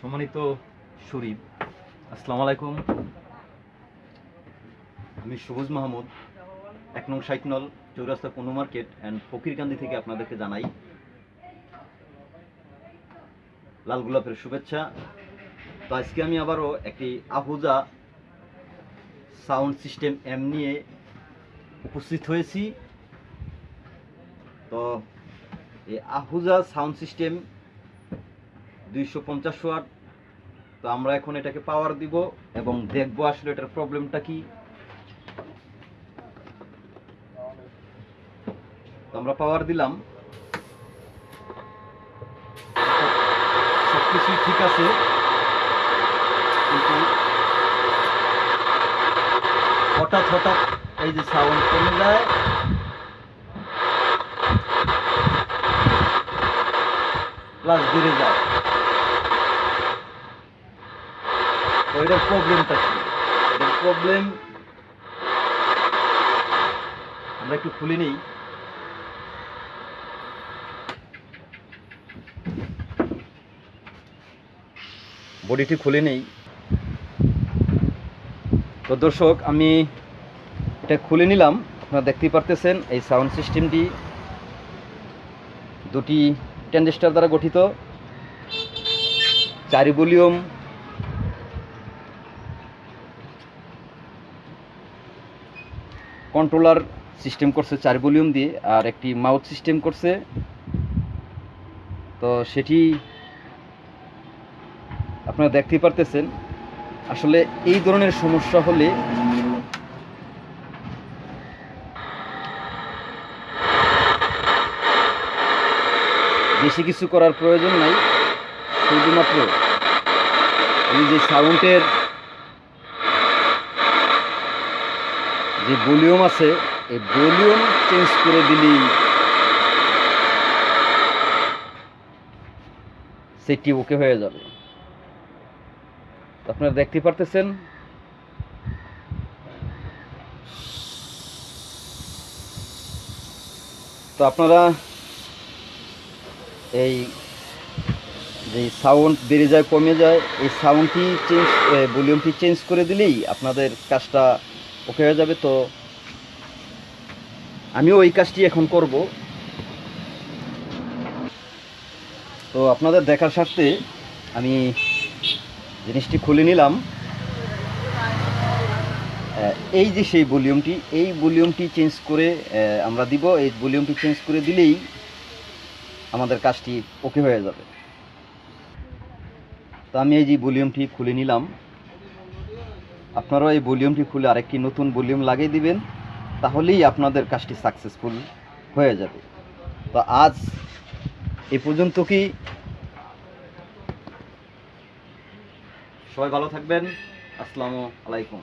সম্মানিত শরীফ, আসসালামু আলাইকুম। আমি সবুজ মাহমুদ, এক নং সাইকনল, চৌরাস্তা পণ্য মার্কেট অ্যান্ড ফকিরকান্দি থেকে আপনাদেরকে জানাই লাল গোলাপের শুভেচ্ছা। তো আজকে আমি আবারও একটি আহুজা সাউন্ড সিস্টেম এম নিয়ে উপস্থিত হয়েছি। তো এই আহুজা সাউন্ড সিস্টেম দুইশো পঞ্চাশ ওয়াট তো আমরা এখন এটাকে পাওয়ার দিব এবং দেখব আসলে এটার প্রবলেমটা কি। আমরা পাওয়ার দিলাম। সবকিছুই ঠিক আছে। কিন্তু হঠাৎ হঠাৎ এই যে সাউন্ড কমে যায়। প্লাস বেড়ে যায় তো এটার প্রবলেমটা কি এটার প্রবলেম আমরা একটু খুলে নিই বডিটি খুলে নেই তো দর্শক, আমি এটা খুলে নিলাম। আপনারা দেখতেই পারতেছেন এই সাউন্ড সিস্টেমটি দুটি ট্যান্ডেস্টার দ্বারা গঠিত। চারি ভলিউম কন্ট্রোলার সিস্টেম করছে চার ভলিউম দিয়ে আর একটি মাউথ সিস্টেম করছে। তো সেটি আপনারা দেখতেই পারতেছেন। আসলে এই ধরনের সমস্যা হলে বেশি কিছু করার প্রয়োজন নাই। শুধুমাত্র এই যে সাউন্ডের যে ভলিউম আছে, এই ভলিউম চেঞ্জ করে দিলেই সেটি ওকে হয়ে যাবে। আপনারা দেখতে পারতেছেন? তো আপনারা এই যে সাউন্ড বেড়ে যায়, কমে যায়, এই সাউন্ডটি চেঞ্জ ভলিউমটি চেঞ্জ করে দিলেই আপনাদের কাজটা ওকে হয়ে যাবে তো? আমিও ওই কাজটি এখন করব। তো আপনাদের দেখার স্বার্থে আমি জিনিসটি খুলে নিলাম। এই যে সেই ভলিউমটি, এই ভলিউমটি চেঞ্জ করে আমরা দিব। এই ভলিউমটি চেঞ্জ করে দিলেই আমাদের কাজটি ওকে হয়ে যাবে। তো আমি এই যে ভলিউমটি খুলে নিলাম। আপনারাও এই ভলিউমটি খুলে আরেকটি নতুন ভলিউম লাগিয়ে দিবেন, তাহলেই আপনাদের কাজটি সাকসেসফুল হয়ে যাবে। তো আজ এ পর্যন্ত কি? সবাই ভালো থাকবেন। আসসালামু আলাইকুম।